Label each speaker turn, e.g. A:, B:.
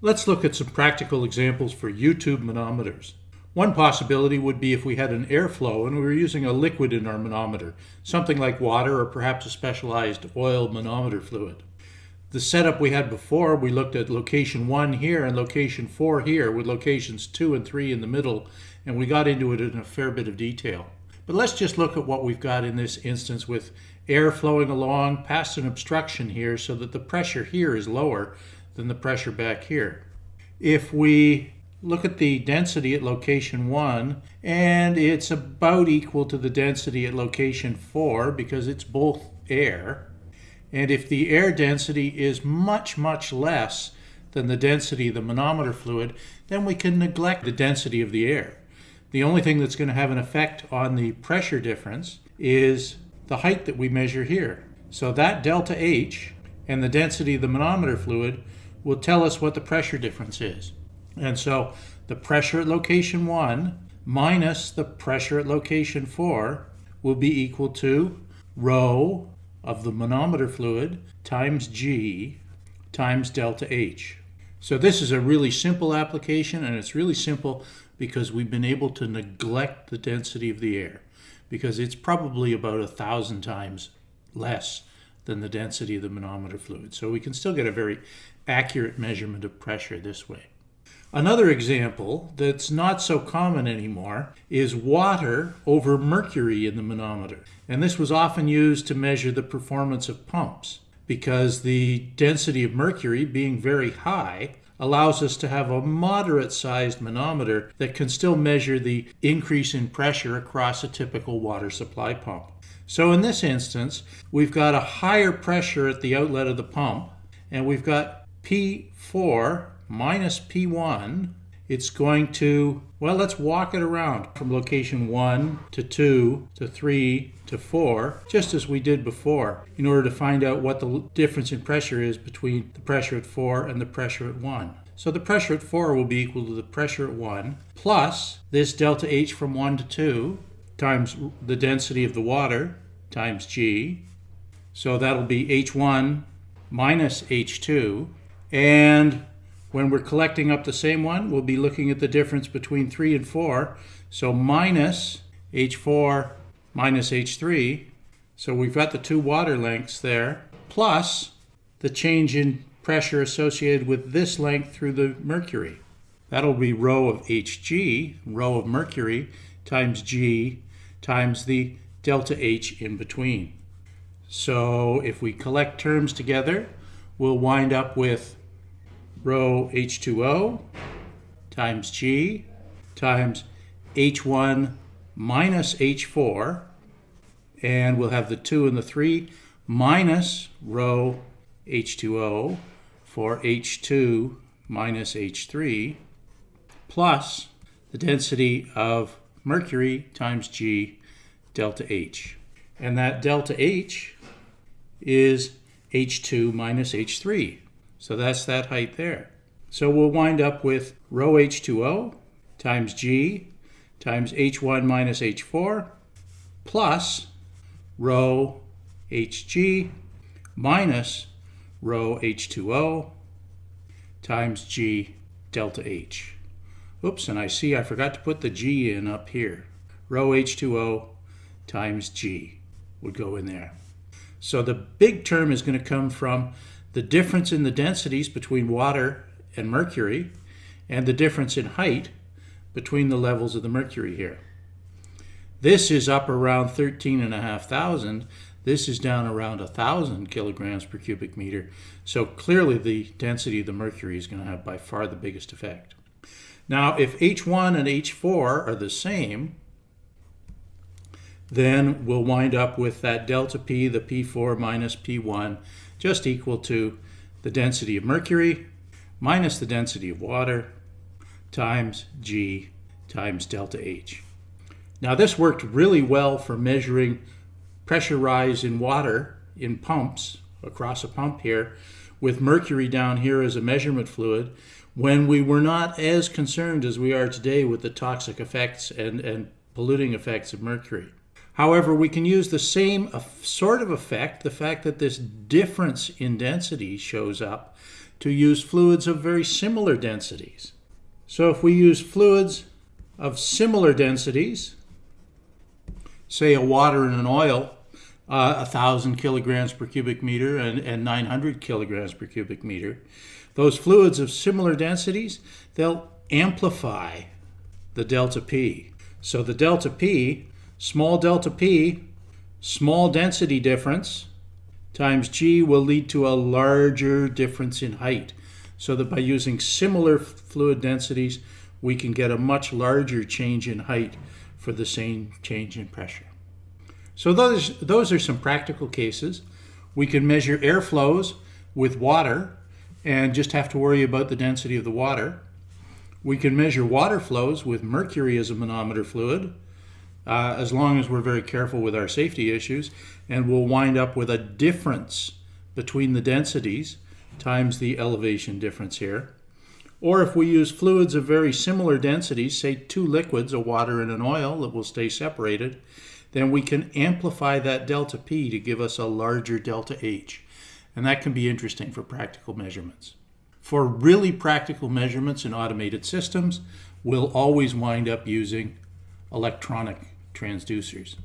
A: Let's look at some practical examples for U-tube manometers. One possibility would be if we had an airflow and we were using a liquid in our manometer, something like water or perhaps a specialized oil manometer fluid. The setup we had before, we looked at location 1 here and location 4 here with locations 2 and 3 in the middle, and we got into it in a fair bit of detail. But let's just look at what we've got in this instance with air flowing along past an obstruction here so that the pressure here is lower than the pressure back here. If we look at the density at location 1 and it's about equal to the density at location 4 because it's both air and if the air density is much much less than the density of the manometer fluid then we can neglect the density of the air the only thing that's going to have an effect on the pressure difference is the height that we measure here. So that delta H and the density of the manometer fluid will tell us what the pressure difference is. And so the pressure at location 1 minus the pressure at location 4 will be equal to rho of the manometer fluid times G times delta H. So this is a really simple application and it's really simple because we've been able to neglect the density of the air because it's probably about a thousand times less than the density of the manometer fluid. So we can still get a very accurate measurement of pressure this way. Another example that's not so common anymore is water over mercury in the manometer. And this was often used to measure the performance of pumps because the density of mercury being very high allows us to have a moderate sized manometer that can still measure the increase in pressure across a typical water supply pump. So in this instance, we've got a higher pressure at the outlet of the pump, and we've got P4 minus P1 it's going to, well, let's walk it around from location 1 to 2 to 3 to 4, just as we did before, in order to find out what the difference in pressure is between the pressure at 4 and the pressure at 1. So the pressure at 4 will be equal to the pressure at 1 plus this delta H from 1 to 2 times the density of the water times G. So that'll be H1 minus H2. And when we're collecting up the same one, we'll be looking at the difference between 3 and 4. So minus H4 minus H3. So we've got the two water lengths there, plus the change in pressure associated with this length through the mercury. That'll be rho of Hg, rho of mercury, times G times the delta H in between. So if we collect terms together, we'll wind up with rho H2O times G times H1 minus H4 and we'll have the 2 and the 3 minus rho H2O for H2 minus H3 plus the density of mercury times G delta H. And that delta H is H2 minus H3. So that's that height there. So we'll wind up with rho H2O times G times H1 minus H4 plus rho Hg minus rho H2O times G delta H. Oops, and I see I forgot to put the G in up here. Rho H2O times G would go in there. So the big term is going to come from the difference in the densities between water and mercury, and the difference in height between the levels of the mercury here. This is up around 13,500. This is down around 1,000 kilograms per cubic meter. So clearly the density of the mercury is going to have by far the biggest effect. Now, if H1 and H4 are the same, then we'll wind up with that delta P, the P4 minus P1, just equal to the density of mercury minus the density of water times G times delta H. Now this worked really well for measuring pressure rise in water in pumps across a pump here with mercury down here as a measurement fluid when we were not as concerned as we are today with the toxic effects and, and polluting effects of mercury. However, we can use the same sort of effect, the fact that this difference in density shows up, to use fluids of very similar densities. So if we use fluids of similar densities, say a water and an oil, uh, 1,000 kilograms per cubic meter and, and 900 kilograms per cubic meter, those fluids of similar densities, they'll amplify the delta P. So the delta P, small delta P, small density difference, times G will lead to a larger difference in height. So that by using similar fluid densities, we can get a much larger change in height for the same change in pressure. So those, those are some practical cases. We can measure air flows with water and just have to worry about the density of the water. We can measure water flows with mercury as a manometer fluid, uh, as long as we're very careful with our safety issues, and we'll wind up with a difference between the densities times the elevation difference here. Or if we use fluids of very similar densities, say two liquids, a water and an oil that will stay separated, then we can amplify that delta P to give us a larger delta H and that can be interesting for practical measurements. For really practical measurements in automated systems, we'll always wind up using electronic transducers.